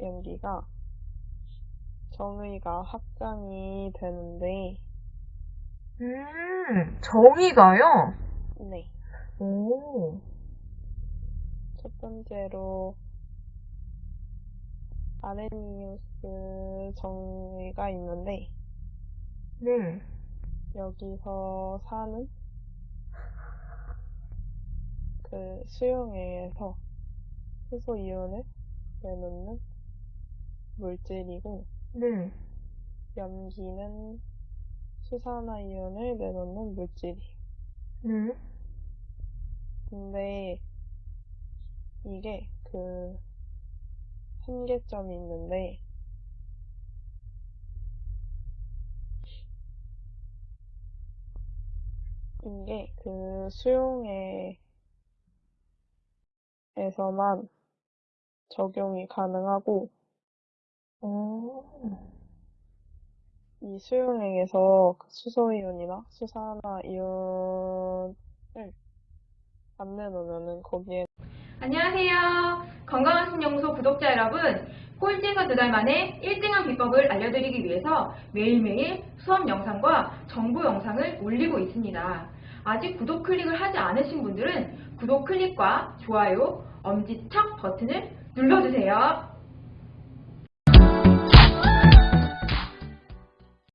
연기가 정의가 확장이 되는데, 음, 정의가요? 네. 오, 첫 번째로 아레니우스 정의가 있는데, 네. 여기서 사는 그 수용액에서 수소 이온을 내놓는 물질이고, 네. 염기는 수산화 이온을 내놓는 물질이에요. 네. 근데 이게 그 한계점이 있는데 이게 그 수용액에서만 적용이 가능하고 오, 이 수용액에서 그 수소이온이나 수산화 이온을 안 내놓으면은 거기에 안녕하세요. 건강한 신연구소 구독자 여러분. 꼴찌에서 두 달 만에 1등한 비법을 알려드리기 위해서 매일매일 수업 영상과 정보 영상을 올리고 있습니다. 아직 구독 클릭을 하지 않으신 분들은 구독 클릭과 좋아요, 엄지척 버튼을 눌러주세요.